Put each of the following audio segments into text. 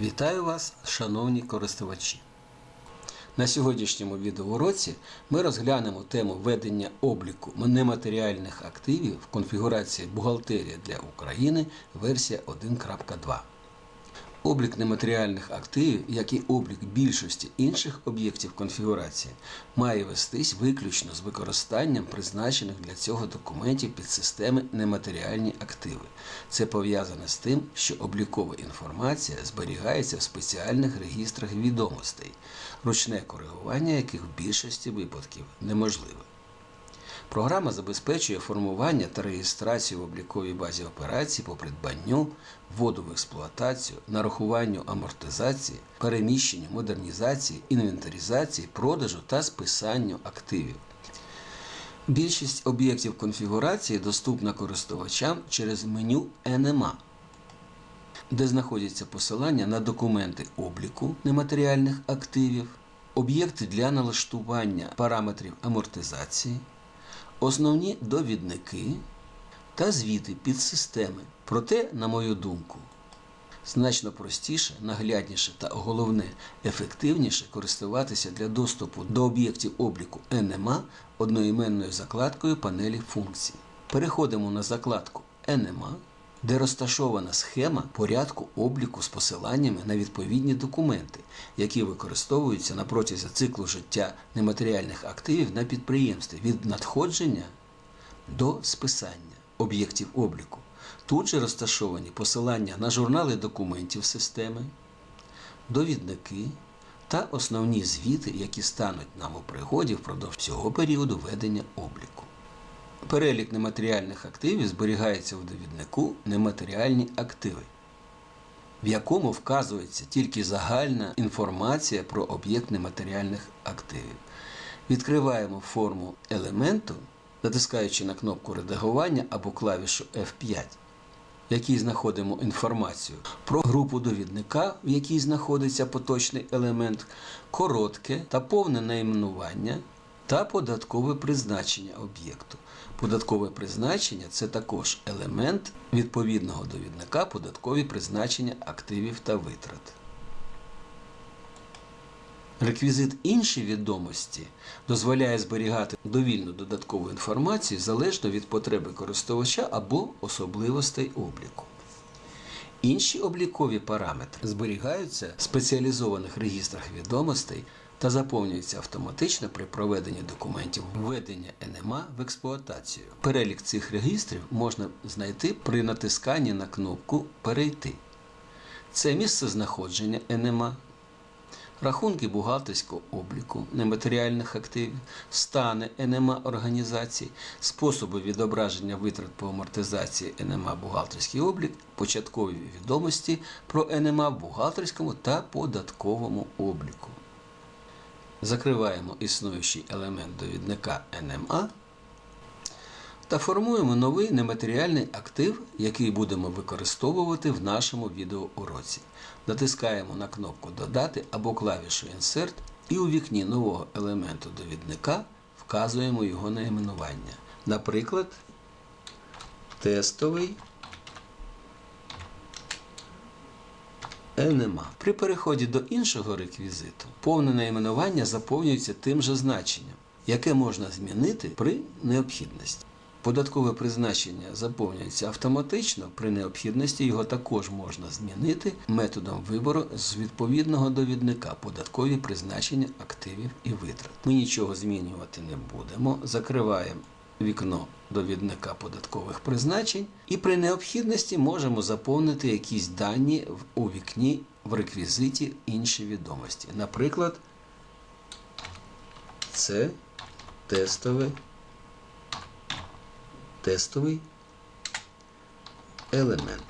Вітаю вас, шановні користувачі! На сьогоднішньому відеоуроці ми розглянемо тему ведення обліку нематеріальних активів в конфігурації Бухгалтерія для України версія 1.2. Облік нематеріальних активів, як і облік більшості інших об'єктів конфігурації, має вестись виключно з використанням призначених для цього документів під системи нематеріальні активи. Це пов'язане з тим, що облікова інформація зберігається в спеціальних регістрах відомостей, ручне коригування яких в більшості випадків неможливе. Програма забезпечує формування та реєстрацію в обліковій базі операцій по придбанню, вводу в експлуатацію, нарахуванню амортизації, переміщенню, модернізації, інвентаризації, продажу та списанню активів. Більшість об'єктів конфігурації доступна користувачам через меню NMA, де знаходяться посилання на документи обліку нематеріальних активів, об'єкти для налаштування параметрів амортизації основні довідники та звіти підсистеми. Проте, на мою думку, значно простіше, наглядніше та головне ефективніше користуватися для доступу до об'єктів обліку NMA одноіменною закладкою панелі функцій. Переходимо на закладку NMA, де розташована схема порядку обліку з посиланнями на відповідні документи, які використовуються на протязі циклу життя нематеріальних активів на підприємстві від надходження до списання об'єктів обліку. Тут же розташовані посилання на журнали документів системи, довідники та основні звіти, які стануть нам у пригоді впродовж цього періоду ведення обліку. Перелік нематеріальних активів зберігається в довіднику нематеріальні активи, в якому вказується тільки загальна інформація про об'єкт нематеріальних активів. Відкриваємо форму елементу, натискаючи на кнопку редагування або клавішу F5, в якій знаходимо інформацію про групу довідника, в якій знаходиться поточний елемент, коротке та повне найменування та податкове призначення об'єкту. Податкове призначення це також елемент відповідного довідника податкові призначення активів та витрат. Реквізит інші відомості дозволяє зберігати довільну додаткову інформацію залежно від потреби користувача або особливостей обліку. Інші облікові параметри зберігаються в спеціалізованих регістрах відомостей та заповнюються автоматично при проведенні документів введення НМА в експлуатацію. Перелік цих регістрів можна знайти при натисканні на кнопку Перейти. Це місце знаходження НМА, рахунки бухгалтерського обліку нематеріальних активів, стани НМА організацій, способи відображення витрат по амортизації НМА бухгалтерський облік, початкові відомості про НМА в бухгалтерському та податковому обліку. Закриваємо існуючий елемент довідника NMA та формуємо новий нематеріальний актив, який будемо використовувати в нашому відеоуроці. Натискаємо на кнопку Додати або клавішу Insert і у вікні нового елементу довідника вказуємо його найменування. Наприклад, тестовий NMA. При переході до іншого реквізиту повне найменування заповнюється тим же значенням, яке можна змінити при необхідності. Податкове призначення заповнюється автоматично, при необхідності його також можна змінити методом вибору з відповідного довідника податкові призначення активів і витрат. Ми нічого змінювати не будемо. Закриваємо вікно довідника податкових призначень і при необхідності можемо заповнити якісь дані у вікні в реквізиті інші відомості. Наприклад, це тестове тестовий елемент.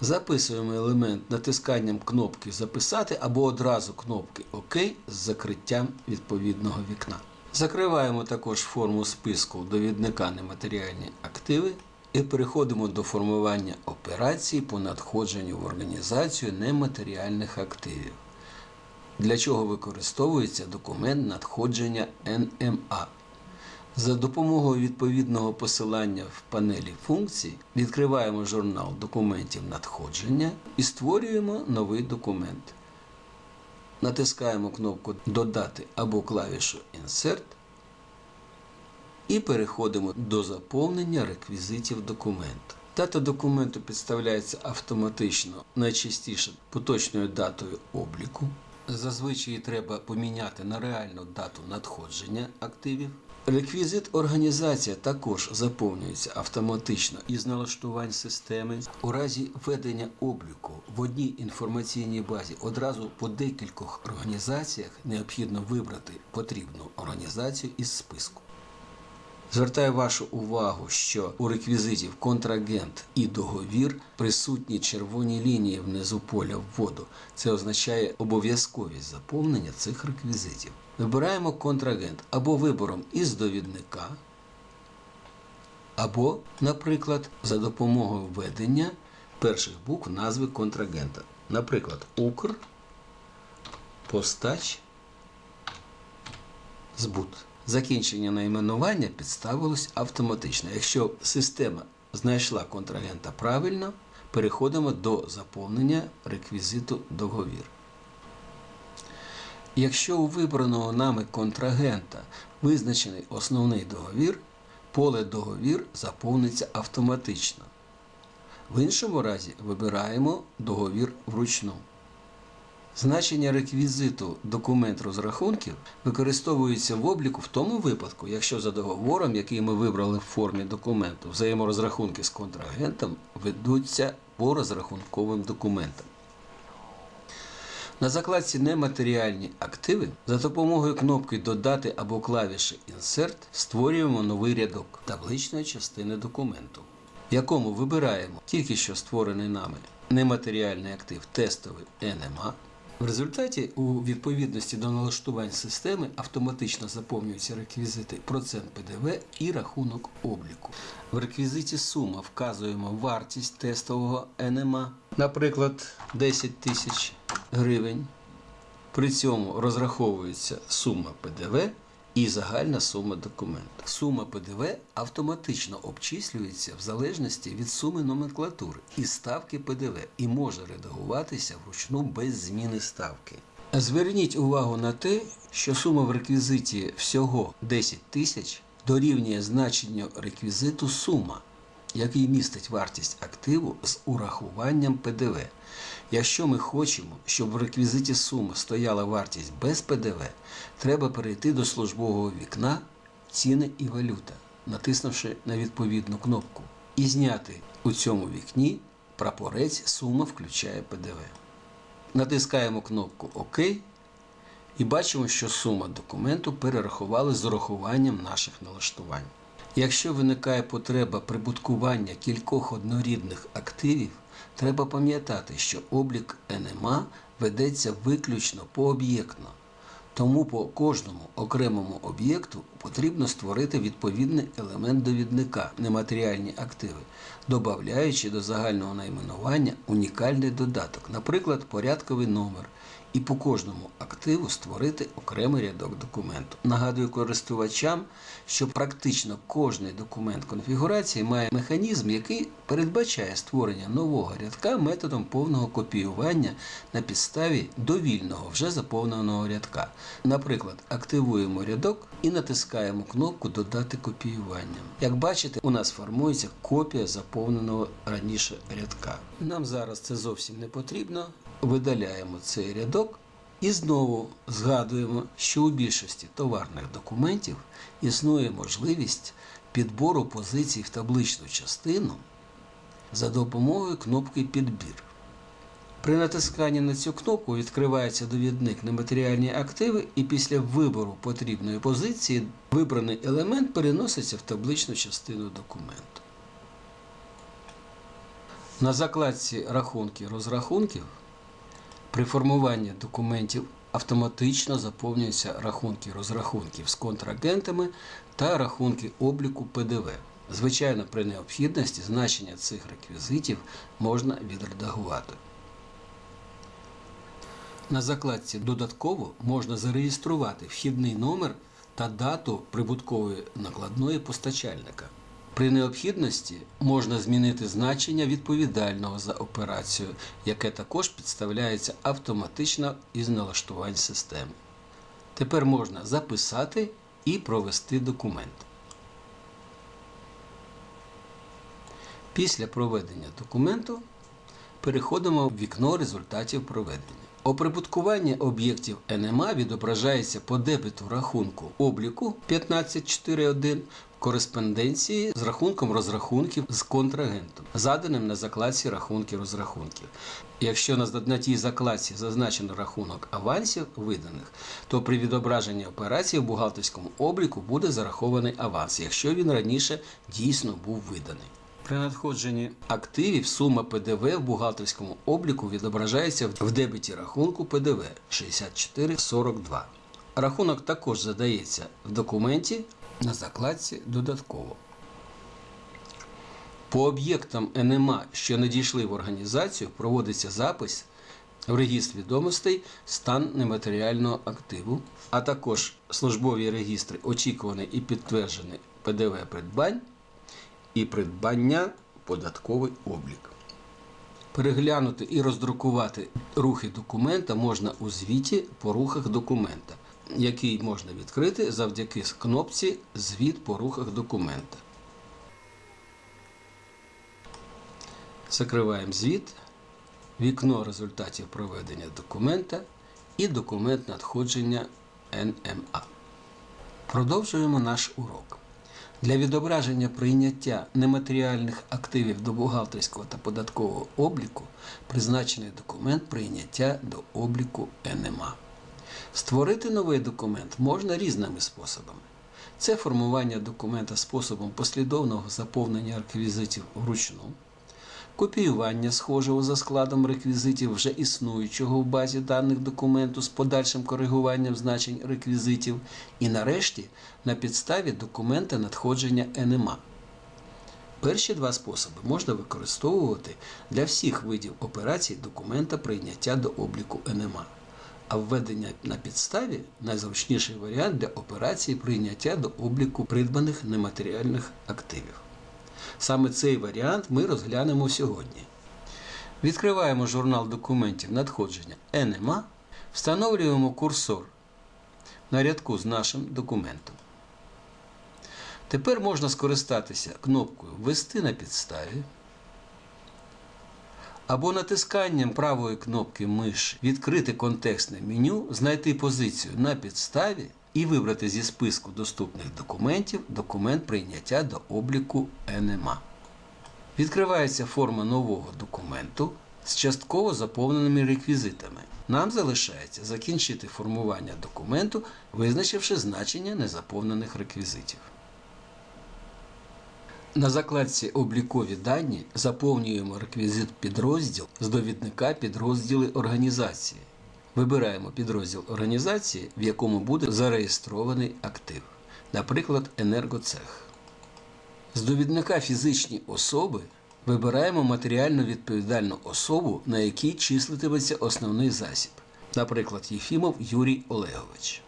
Записуємо елемент натисканням кнопки Записати або одразу кнопки ОК з закриттям відповідного вікна. Закриваємо також форму списку довідника нематеріальні активи і переходимо до формування операцій по надходженню в організацію нематеріальних активів. Для чого використовується документ надходження НМА. За допомогою відповідного посилання в панелі функцій відкриваємо журнал документів надходження і створюємо новий документ. Натискаємо кнопку Додати або клавішу Insert і переходимо до заповнення реквізитів документу. Дата документу підставляється автоматично, найчастіше поточною датою обліку. Зазвичай треба поміняти на реальну дату надходження активів. Реквізит організація також заповнюється автоматично із налаштувань системи. У разі ведення обліку в одній інформаційній базі одразу по декількох організаціях необхідно вибрати потрібну організацію із списку. Звертаю вашу увагу, що у реквізитів контрагент і договір присутні червоні лінії внизу поля вводу. Це означає обов'язковість заповнення цих реквізитів. Вибираємо контрагент або вибором із довідника, або, наприклад, за допомогою введення перших букв назви контрагента. Наприклад, Укр, Постач, Збут. Закінчення найменування підставилось автоматично. Якщо система знайшла контрагента правильно, переходимо до заповнення реквізиту договір. Якщо у вибраного нами контрагента визначений основний договір, поле договір заповниться автоматично. В іншому разі вибираємо договір вручну. Значення реквізиту документ розрахунків використовується в обліку в тому випадку, якщо за договором, який ми вибрали в формі документу, взаєморозрахунки з контрагентом ведуться по розрахунковим документам. На закладці Нематеріальні активи за допомогою кнопки Додати або клавіші Insert створюємо новий рядок табличної частини документу, в якому вибираємо тільки що створений нами нематеріальний актив тестовий NMA. В результаті у відповідності до налаштувань системи автоматично заповнюються реквізити процент ПДВ і рахунок обліку. В реквізиті сума вказуємо вартість тестового НМА, наприклад, 10 тисяч гривень. При цьому розраховується сума ПДВ і загальна сума документу. Сума ПДВ автоматично обчислюється в залежності від суми номенклатури і ставки ПДВ і може редагуватися вручну без зміни ставки. Зверніть увагу на те, що сума в реквізиті всього 10 тисяч дорівнює значенню реквізиту сума, який містить вартість активу з урахуванням ПДВ. Якщо ми хочемо, щоб в реквізиті суми стояла вартість без ПДВ, треба перейти до службового вікна Ціни і валюта, натиснувши на відповідну кнопку, і зняти у цьому вікні прапорець Сума включає ПДВ. Натискаємо кнопку ОК і бачимо, що сума документу перерахували з урахуванням наших налаштувань. Якщо виникає потреба прибуткування кількох однорідних активів, треба пам'ятати, що облік НМА ведеться виключно пооб'єктно. Тому по кожному окремому об'єкту потрібно створити відповідний елемент довідника нематеріальні активи, додаючи до загального найменування унікальний додаток, наприклад, порядковий номер, і по кожному активу створити окремий рядок документу. Нагадую користувачам, що практично кожний документ конфігурації має механізм, який передбачає створення нового рядка методом повного копіювання на підставі довільного вже заповненого рядка. Наприклад, активуємо рядок і натискаємо кнопку Додати копіювання. Як бачите, у нас формується копія заповненого раніше рядка. Нам зараз це зовсім не потрібно. Видаляємо цей рядок і знову згадуємо, що у більшості товарних документів існує можливість підбору позицій в табличну частину за допомогою кнопки Підбір. При натисканні на цю кнопку відкривається довідник нематеріальні активи, і після вибору потрібної позиції вибраний елемент переноситься в табличну частину документу. На закладці рахунки розрахунків при формуванні документів автоматично заповнюються рахунки розрахунків з контрагентами та рахунки обліку ПДВ. Звичайно, при необхідності значення цих реквізитів можна відредагувати. На закладці додатково можна зареєструвати вхідний номер та дату прибуткової накладної постачальника. При необхідності можна змінити значення відповідального за операцію, яке також підставляється автоматично із налаштувань системи. Тепер можна записати і провести документ. Після проведення документу переходимо в вікно результатів проведення. Оприбуткування об'єктів НМА відображається по дебету рахунку обліку 15.4.1 в кореспонденції з рахунком розрахунків з контрагентом, заданим на закладці рахунки розрахунків. Якщо на тій закладці зазначено рахунок авансів виданих, то при відображенні операції в бухгалтерському обліку буде зарахований аванс, якщо він раніше дійсно був виданий. При надходженні активів сума ПДВ в бухгалтерському обліку відображається в дебеті рахунку ПДВ 6442. Рахунок також задається в документі на закладці додатково. По об'єктам НМА, що надійшли в організацію, проводиться запис в регістр відомостей стан нематеріального активу, а також службові регістри очікуваний і підтверджений ПДВ придбань і придбання податковий облік. Переглянути і роздрукувати рухи документа можна у звіті по рухах документа, який можна відкрити завдяки кнопці Звіт по рухах документа. Закриваємо звіт, вікно результатів проведення документа і документ надходження НМА. Продовжуємо наш урок. Для відображення прийняття нематеріальних активів до бухгалтерського та податкового обліку призначений документ прийняття до обліку НМА. Створити новий документ можна різними способами. Це формування документа способом послідовного заповнення реквізитів вручну, копіювання схожого за складом реквізитів вже існуючого в базі даних документу з подальшим коригуванням значень реквізитів, і нарешті на підставі документа надходження НМА. Перші два способи можна використовувати для всіх видів операцій документа прийняття до обліку НМА. А введення на підставі найзручніший варіант для операції прийняття до обліку придбаних нематеріальних активів. Саме цей варіант ми розглянемо сьогодні. Відкриваємо журнал документів надходження НМА, встановлюємо курсор на рядку з нашим документом. Тепер можна скористатися кнопкою Ввести на підставі або натисканням правої кнопки миш Відкрити контекстне меню, знайти позицію на підставі і вибрати зі списку доступних документів документ прийняття до обліку НМА. Відкривається форма нового документу з частково заповненими реквізитами. Нам залишається закінчити формування документу, визначивши значення незаповнених реквізитів. На закладці Облікові дані заповнюємо реквізит підрозділ з довідника підрозділи організації. Вибираємо підрозділ організації, в якому буде зареєстрований актив, наприклад, енергоцех. З довідника фізичні особи вибираємо матеріально відповідальну особу, на якій числитиметься основний засіб, наприклад, Єфімов Юрій Олегович.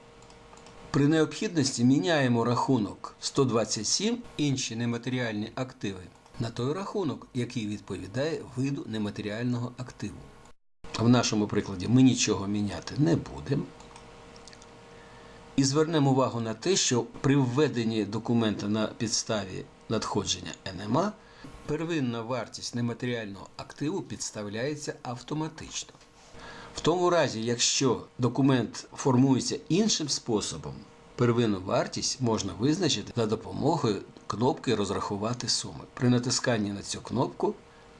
При необхідності міняємо рахунок 127 інші нематеріальні активи на той рахунок, який відповідає виду нематеріального активу. В нашому прикладі ми нічого міняти не будемо. І звернемо увагу на те, що при введенні документа на підставі надходження НМА первинна вартість нематеріального активу підставляється автоматично. В тому разі, якщо документ формується іншим способом, первинну вартість можна визначити за допомогою кнопки Розрахувати суми. При натисканні на цю кнопку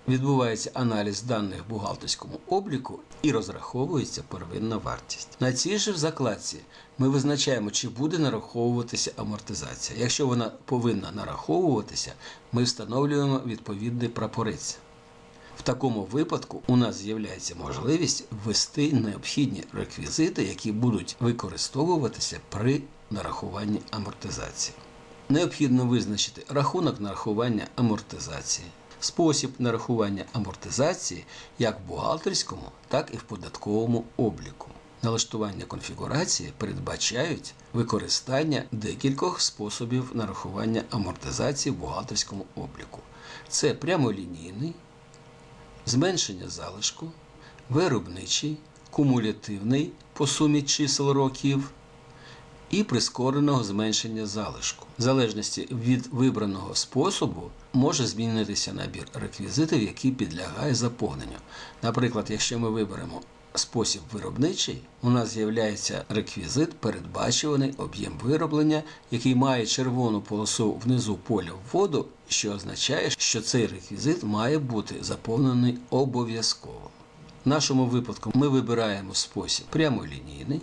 відбувається аналіз даних в бухгалтерському обліку і розраховується первинна вартість. На цій же закладці ми визначаємо, чи буде нараховуватися амортизація. Якщо вона повинна нараховуватися, ми встановлюємо відповідний прапорець. В такому випадку у нас з'являється можливість ввести необхідні реквізити, які будуть використовуватися при нарахуванні амортизації. Необхідно визначити рахунок нарахування амортизації, спосіб нарахування амортизації як в бухгалтерському, так і в податковому обліку. Налаштування конфігурації передбачають використання декількох способів нарахування амортизації в бухгалтерському обліку. Це прямолінійний, зменшення залишку, виробничий, кумулятивний по сумі чисел років і прискореного зменшення залишку. В залежності від вибраного способу може змінитися набір реквізитів, який підлягає заповненню. Наприклад, якщо ми виберемо спосіб виробничий, у нас з'являється реквізит передбачуваний об'єм вироблення, який має червону полосу внизу поля вводу, що означає, що цей реквізит має бути заповнений обов'язково. В нашому випадку ми вибираємо спосіб прямолінійний.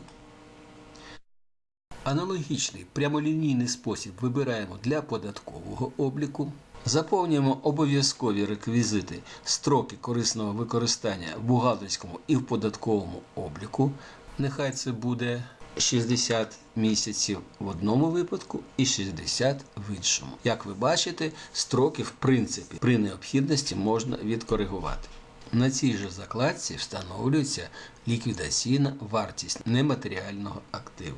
Аналогічний прямолінійний спосіб вибираємо для податкового обліку. Заповнюємо обов'язкові реквізити строки корисного використання в бухгалтерському і в податковому обліку. Нехай це буде 60 місяців в одному випадку і 60 в іншому. Як ви бачите, строки в принципі при необхідності можна відкоригувати. На цій же закладці встановлюється ліквідаційна вартість нематеріального активу.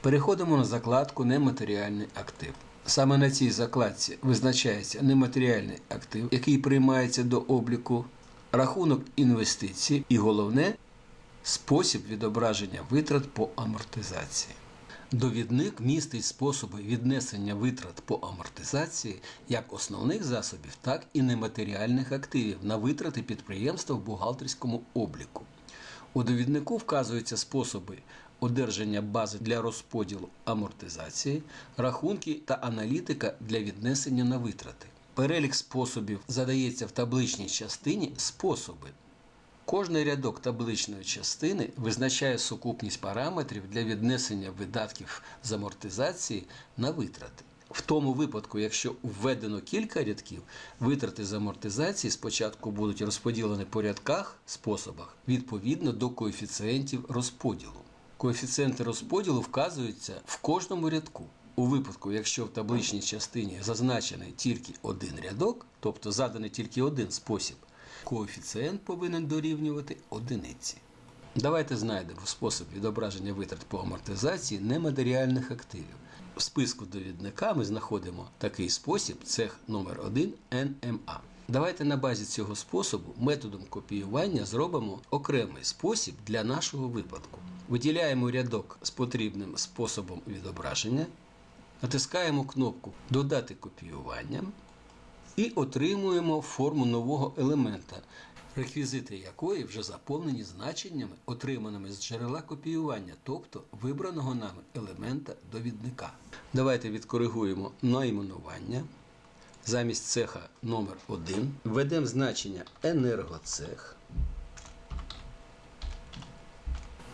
Переходимо на закладку Нематеріальний актив. Саме на цій закладці визначається нематеріальний актив, який приймається до обліку, рахунок інвестицій і головне спосіб відображення витрат по амортизації. Довідник містить способи віднесення витрат по амортизації як основних засобів, так і нематеріальних активів на витрати підприємства в бухгалтерському обліку. У довіднику вказуються способи одержання бази для розподілу амортизації, рахунки та аналітика для віднесення на витрати. Перелік способів задається в табличній частині способи. Кожний рядок табличної частини визначає сукупність параметрів для віднесення видатків з амортизації на витрати. В тому випадку, якщо введено кілька рядків, витрати з амортизації спочатку будуть розподілені по рядках способах відповідно до коефіцієнтів розподілу. Коефіцієнти розподілу вказуються в кожному рядку. У випадку, якщо в табличній частині зазначений тільки один рядок, тобто заданий тільки один спосіб, коефіцієнт повинен дорівнювати одиниці. Давайте знайдемо спосіб відображення витрат по амортизації нематеріальних активів. В списку довідника ми знаходимо такий спосіб цех номер 1 НМА. Давайте на базі цього способу методом копіювання зробимо окремий спосіб для нашого випадку. Виділяємо рядок з потрібним способом відображення, натискаємо кнопку Додати копіювання і отримуємо форму нового елемента, реквізити якої вже заповнені значеннями, отриманими з джерела копіювання, тобто вибраного нами елемента довідника. Давайте відкоригуємо найменування. Замість цеха номер 1 введемо значення енергоцех.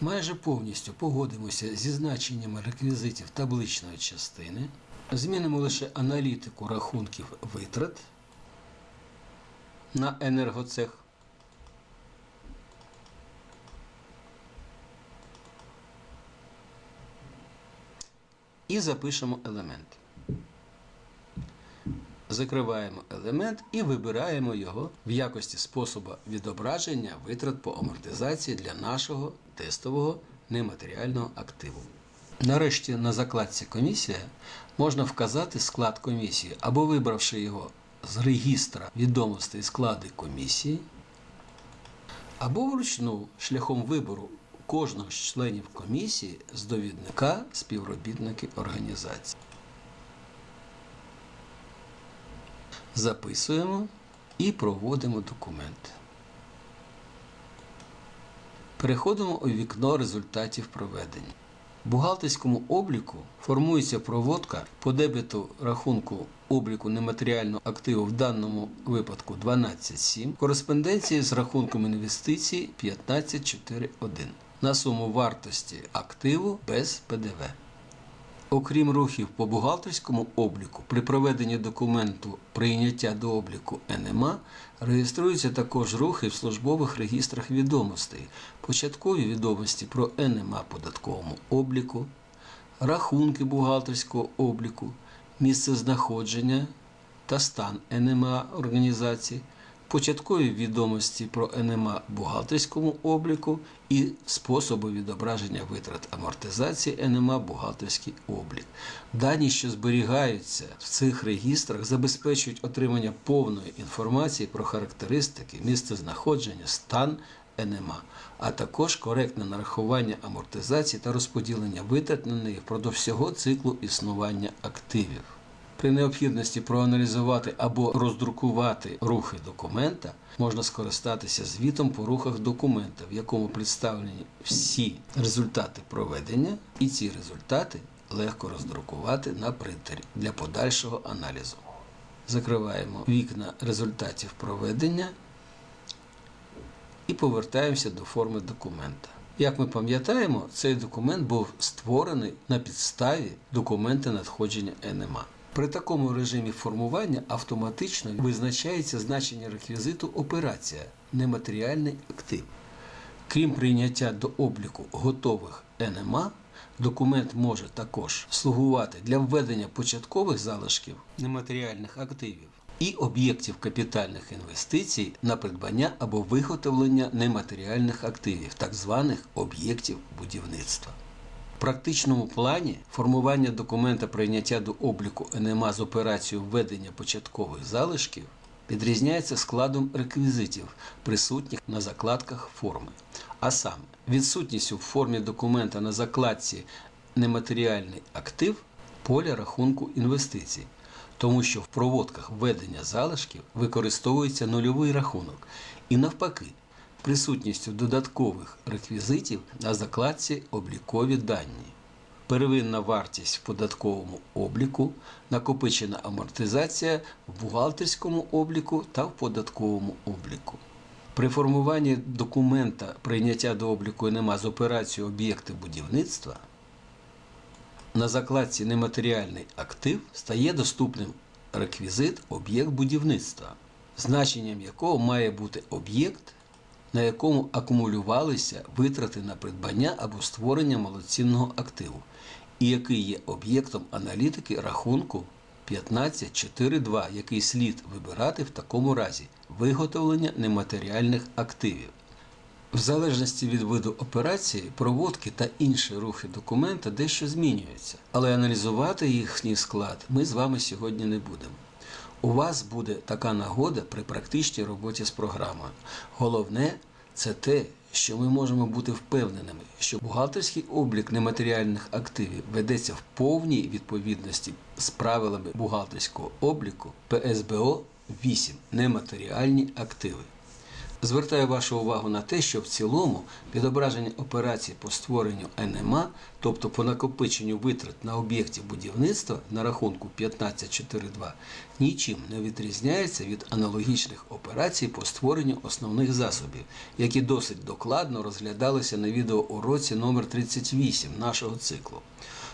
Майже повністю погодимося зі значеннями реквізитів табличної частини. Змінимо лише аналітику рахунків витрат на енергоцех. І запишемо елемент. Закриваємо елемент і вибираємо його в якості способу відображення витрат по амортизації для нашого тестового нематеріального активу. Нарешті на закладці Комісія можна вказати склад комісії або вибравши його з регістра відомостей склади комісії, або вручну шляхом вибору кожного з членів комісії з довідника співробітники організації. Записуємо і проводимо документ. Переходимо у вікно результатів проведення. В бухгалтерському обліку формується проводка по дебету рахунку обліку нематеріального активу в даному випадку 12.7, кореспонденції з рахунком інвестицій 15.4.1 на суму вартості активу без ПДВ. Окрім рухів по бухгалтерському обліку, при проведенні документу прийняття до обліку НМА реєструються також рухи в службових регістрах відомостей, початкові відомості про НМА податковому обліку, рахунки бухгалтерського обліку, місце знаходження та стан НМА організації, початкові відомості про НМА бухгалтерському обліку і способи відображення витрат амортизації НМА бухгалтерський облік. Дані, що зберігаються в цих регістрах, забезпечують отримання повної інформації про характеристики, місцезнаходження, стан НМА, а також коректне нарахування амортизації та розподілення витрат на неї впродовж всього циклу існування активів. При необхідності проаналізувати або роздрукувати рухи документа можна скористатися звітом по рухах документа, в якому представлені всі результати проведення, і ці результати легко роздрукувати на принтері для подальшого аналізу. Закриваємо вікна результатів проведення і повертаємося до форми документа. Як ми пам'ятаємо, цей документ був створений на підставі документа надходження НМА. При такому режимі формування автоматично визначається значення реквізиту операція нематеріальний актив. Крім прийняття до обліку готових НМА, документ може також слугувати для введення початкових залишків нематеріальних активів і об'єктів капітальних інвестицій на придбання або виготовлення нематеріальних активів, так званих об'єктів будівництва. Практичному плані формування документа прийняття до обліку НМА з операцією введення початкових залишків відрізняється складом реквізитів, присутніх на закладках форми. А саме, відсутністю в формі документа на закладці нематеріальний актив поля рахунку інвестицій, тому що в проводках введення залишків використовується нульовий рахунок і навпаки присутністю додаткових реквізитів на закладці облікові дані. Первинна вартість в податковому обліку, накопичена амортизація в бухгалтерському обліку та в податковому обліку. При формуванні документа прийняття до обліку НМА з операцією об'єкти будівництва на закладці нематеріальний актив стає доступним реквізит об'єкт будівництва, значенням якого має бути об'єкт, на якому акумулювалися витрати на придбання або створення малоцінного активу, і який є об'єктом аналітики рахунку 15.4.2, який слід вибирати в такому разі виготовлення нематеріальних активів. В залежності від виду операції, проводки та інші рухи документа дещо змінюються, але аналізувати їхній склад ми з вами сьогодні не будемо. У вас буде така нагода при практичній роботі з програмою. Головне це те, що ми можемо бути впевненими, що бухгалтерський облік нематеріальних активів ведеться в повній відповідності з правилами бухгалтерського обліку ПСБО 8 нематеріальні активи. Звертаю вашу увагу на те, що в цілому відображення операцій по створенню НМА, тобто по накопиченню витрат на об'єкті будівництва на рахунку 15.4.2, нічим не відрізняється від аналогічних операцій по створенню основних засобів, які досить докладно розглядалися на відеоуроці номер 38 нашого циклу.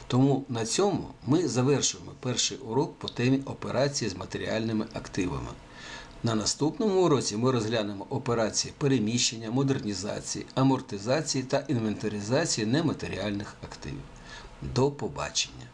Тому на цьому ми завершуємо перший урок по темі операції з матеріальними активами. На наступному уроці ми розглянемо операції переміщення, модернізації, амортизації та інвентаризації нематеріальних активів. До побачення!